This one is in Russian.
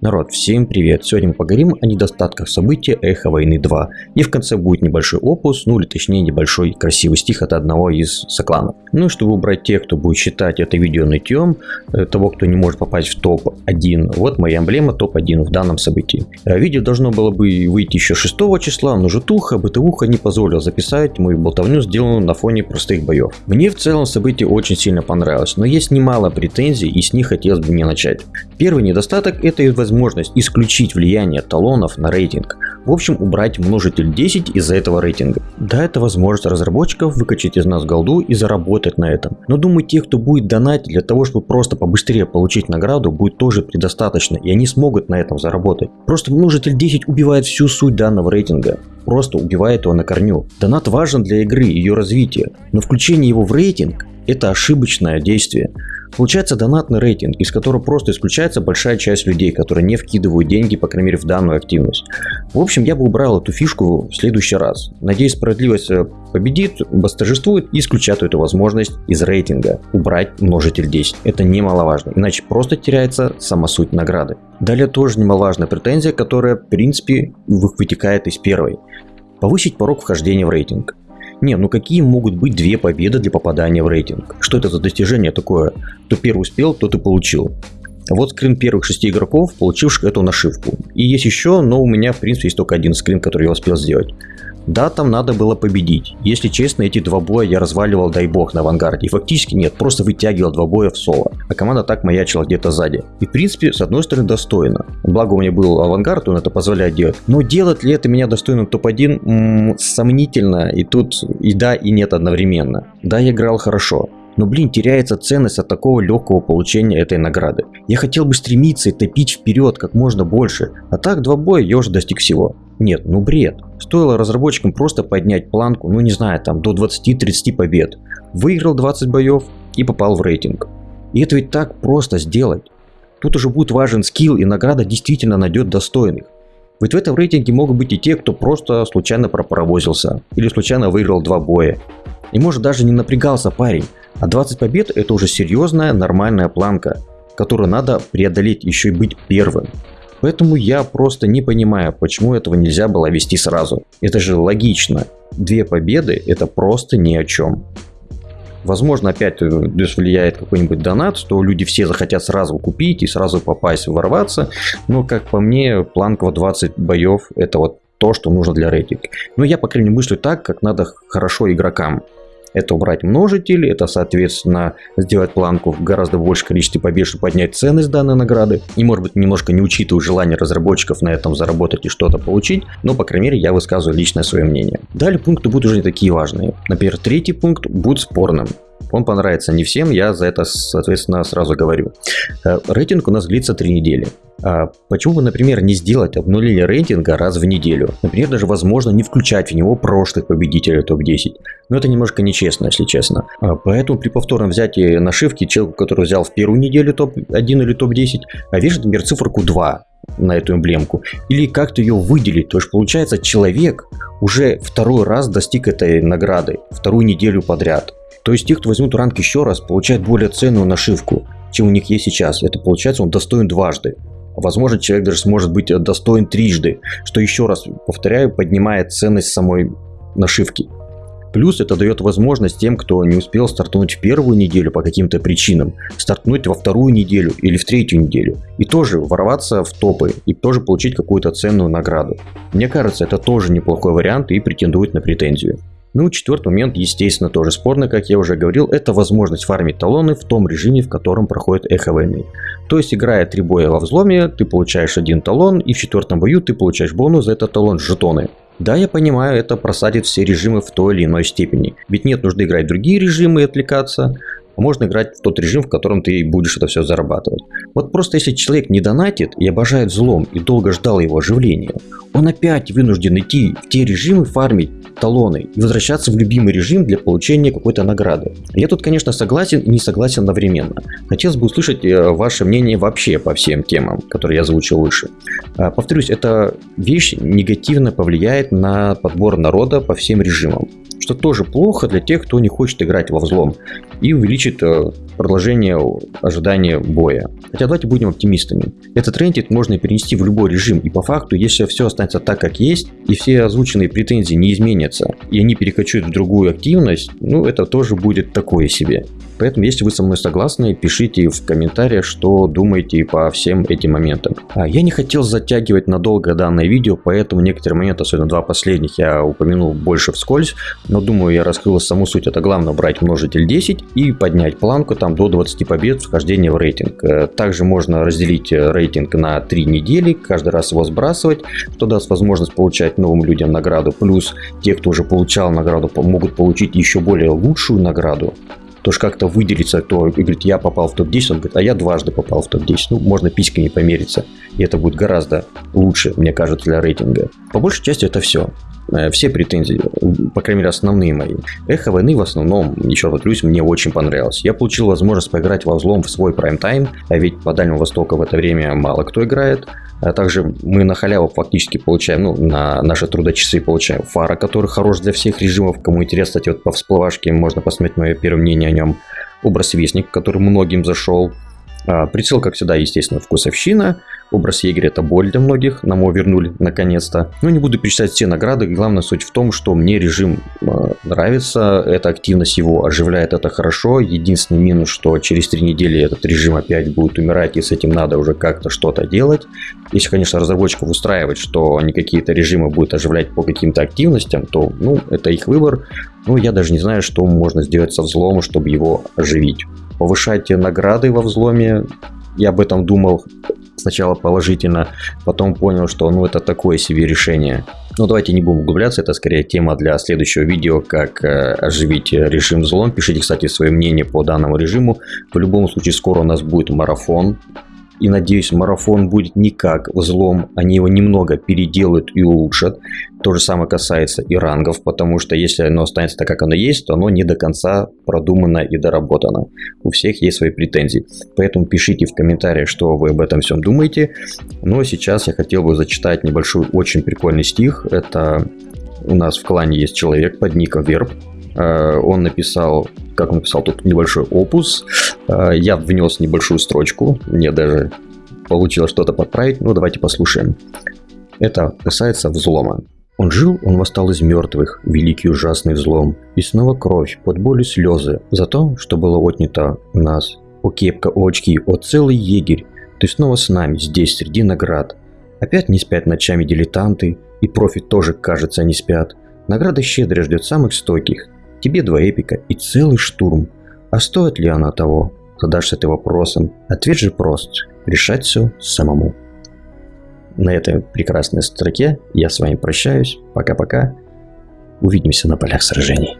Народ, всем привет! Сегодня мы поговорим о недостатках события Эхо Войны 2. И в конце будет небольшой опус, ну или точнее небольшой красивый стих от одного из сокланов. Ну и чтобы убрать тех, кто будет считать это видео нытьем, э, того, кто не может попасть в топ-1, вот моя эмблема топ-1 в данном событии. Э, видео должно было бы выйти еще 6 числа, но житуха, бытовуха не позволила записать мою болтовню, сделанную на фоне простых боев. Мне в целом событие очень сильно понравилось, но есть немало претензий и с них хотелось бы мне начать. Первый недостаток это возможность исключить влияние талонов на рейтинг. В общем, убрать множитель 10 из-за этого рейтинга. Да, это возможность разработчиков выкачать из нас голду и заработать на этом. Но думаю, тех, кто будет донатить для того, чтобы просто побыстрее получить награду, будет тоже предостаточно, и они смогут на этом заработать. Просто множитель 10 убивает всю суть данного рейтинга просто убивает его на корню. Донат важен для игры и ее развития, но включение его в рейтинг – это ошибочное действие. Получается донатный рейтинг, из которого просто исключается большая часть людей, которые не вкидывают деньги, по крайней мере, в данную активность. В общем, я бы убрал эту фишку в следующий раз. Надеюсь, справедливость э, победит, восторжествует и исключат эту возможность из рейтинга. Убрать множитель 10. Это немаловажно, иначе просто теряется сама суть награды. Далее тоже немаловажная претензия, которая, в принципе, вытекает из первой. Повысить порог вхождения в рейтинг. Не, ну какие могут быть две победы для попадания в рейтинг? Что это за достижение такое? Кто первый успел, тот и получил. Вот скрин первых шести игроков, получивших эту нашивку. И есть еще, но у меня в принципе есть только один скрин, который я успел сделать. Да, там надо было победить. Если честно, эти два боя я разваливал, дай бог, на авангарде. Фактически нет, просто вытягивал два боя в соло. А команда так маячила где-то сзади. И в принципе, с одной стороны, достойно. Благо у меня был авангард, он это позволяет делать. Но делать ли это меня достойным топ-1, сомнительно. И тут и да, и нет одновременно. Да, я играл хорошо. Но, блин, теряется ценность от такого легкого получения этой награды. Я хотел бы стремиться и топить вперед как можно больше, а так два боя я уже достиг всего. Нет, ну бред. Стоило разработчикам просто поднять планку, ну не знаю, там до 20-30 побед. Выиграл 20 боев и попал в рейтинг. И это ведь так просто сделать. Тут уже будет важен скилл и награда действительно найдет достойных. Ведь в этом рейтинге могут быть и те, кто просто случайно пропаровозился или случайно выиграл два боя. И может даже не напрягался парень, а 20 побед это уже серьезная нормальная планка, которую надо преодолеть еще и быть первым. Поэтому я просто не понимаю, почему этого нельзя было вести сразу. Это же логично. Две победы это просто ни о чем. Возможно, опять э, влияет какой-нибудь донат, что люди все захотят сразу купить и сразу попасть, ворваться. Но, как по мне, планка 20 боев это вот то, что нужно для рейтинга. Но я, по крайней мере, мыслю так, как надо хорошо игрокам. Это убрать множитель, это, соответственно, сделать планку в гораздо большее количестве побед, чтобы поднять ценность данной награды. И, может быть, немножко не учитывая желание разработчиков на этом заработать и что-то получить, но, по крайней мере, я высказываю личное свое мнение. Далее пункты будут уже не такие важные. Например, третий пункт будет спорным. Он понравится не всем, я за это, соответственно, сразу говорю. Э, рейтинг у нас длится 3 недели. А почему бы, например, не сделать обнуление рейтинга раз в неделю? Например, даже возможно не включать в него прошлых победителей топ-10. Но это немножко нечестно, если честно. А поэтому при повторном взятии нашивки человеку, который взял в первую неделю топ-1 или топ-10, а вешает, например, циферку 2 на эту эмблемку. Или как-то ее выделить. То есть получается человек уже второй раз достиг этой награды. Вторую неделю подряд. То есть те, кто возьмут ранг еще раз, получают более ценную нашивку, чем у них есть сейчас. Это получается он достоин дважды. Возможно, человек даже сможет быть достоин трижды, что еще раз, повторяю, поднимает ценность самой нашивки. Плюс это дает возможность тем, кто не успел стартануть в первую неделю по каким-то причинам, стартнуть во вторую неделю или в третью неделю. И тоже ворваться в топы и тоже получить какую-то ценную награду. Мне кажется, это тоже неплохой вариант и претендует на претензию. Ну, четвертый момент, естественно, тоже спорный, как я уже говорил, это возможность фармить талоны в том режиме, в котором проходит эхо войны. То есть, играя три боя во взломе, ты получаешь один талон, и в четвертом бою ты получаешь бонус за этот талон жетоны. Да, я понимаю, это просадит все режимы в той или иной степени. Ведь нет нужды играть другие режимы и отвлекаться. Можно играть в тот режим, в котором ты будешь это все зарабатывать. Вот просто если человек не донатит и обожает взлом и долго ждал его оживления, он опять вынужден идти в те режимы фармить талоны и возвращаться в любимый режим для получения какой-то награды. Я тут, конечно, согласен и не согласен одновременно. Хотелось бы услышать э, ваше мнение вообще по всем темам, которые я озвучил выше. А, повторюсь, эта вещь негативно повлияет на подбор народа по всем режимам что тоже плохо для тех, кто не хочет играть во взлом. И увеличит э, продолжение ожидания боя. Хотя давайте будем оптимистами. Этот рентит можно перенести в любой режим, и по факту, если все останется так, как есть, и все озвученные претензии не изменятся, и они перекочуют в другую активность, ну это тоже будет такое себе. Поэтому, если вы со мной согласны, пишите в комментариях, что думаете по всем этим моментам. А я не хотел затягивать надолго данное видео, поэтому некоторые моменты, особенно два последних, я упомянул больше вскользь, но думаю, я раскрыл саму суть. Это главное брать множитель 10 и поднять планку там до 20 побед вхождения в рейтинг. Э, также можно разделить рейтинг на 3 недели, каждый раз его сбрасывать, что даст возможность получать новым людям награду. Плюс те, кто уже получал награду, могут получить еще более лучшую награду тоже как-то выделиться, кто говорит, я попал в топ-10, он говорит, а я дважды попал в топ-10. Ну, можно письками помериться, и это будет гораздо лучше, мне кажется, для рейтинга. По большей части это все. Э, все претензии, по крайней мере, основные мои. Эхо войны в основном, еще раз повторюсь, мне очень понравилось. Я получил возможность поиграть во взлом в свой прайм-тайм, а ведь по Дальнему Востоку в это время мало кто играет. А также мы на халяву фактически получаем, ну, на наши трудочасы получаем фара, который хорош для всех режимов. Кому интересно, кстати, вот по всплывашке можно посмотреть мое первое мнение о нем. Образ Вестник, который многим зашел. А, прицел, как всегда, естественно, вкусовщина. Образ егеря это боль для многих, нам его вернули наконец-то. Но не буду перечислять все награды, главная суть в том, что мне режим э, нравится, эта активность его оживляет, это хорошо. Единственный минус, что через три недели этот режим опять будет умирать, и с этим надо уже как-то что-то делать. Если, конечно, разработчиков устраивать, что они какие-то режимы будут оживлять по каким-то активностям, то, ну, это их выбор. Но я даже не знаю, что можно сделать со взломом, чтобы его оживить. Повышать награды во взломе, я об этом думал сначала положительно, потом понял, что ну это такое себе решение. Но давайте не будем углубляться, это скорее тема для следующего видео, как э, оживить режим взлом. Пишите, кстати, свое мнение по данному режиму. В любом случае, скоро у нас будет марафон и надеюсь, марафон будет не как взлом, они его немного переделают и улучшат. То же самое касается и рангов, потому что если оно останется так, как оно есть, то оно не до конца продумано и доработано. У всех есть свои претензии. Поэтому пишите в комментариях, что вы об этом всем думаете. Но сейчас я хотел бы зачитать небольшой, очень прикольный стих. Это у нас в клане есть человек под ником Верб. Э, он написал, как он написал тут небольшой опус. Э, я внес небольшую строчку, мне даже получилось что-то подправить. Ну, давайте послушаем. Это касается взлома. Он жил, он восстал из мертвых, великий ужасный взлом. И снова кровь, под боль и слезы, за то, что было отнято у нас. О кепка, очки, о целый егерь, ты снова с нами, здесь, среди наград. Опять не спят ночами дилетанты, и профи тоже, кажется, не спят. Награда щедро ждет самых стойких, Тебе два эпика и целый штурм. А стоит ли она того? Задашься ты вопросом. Ответ же прост. Решать все самому. На этой прекрасной строке я с вами прощаюсь. Пока-пока. Увидимся на полях сражений.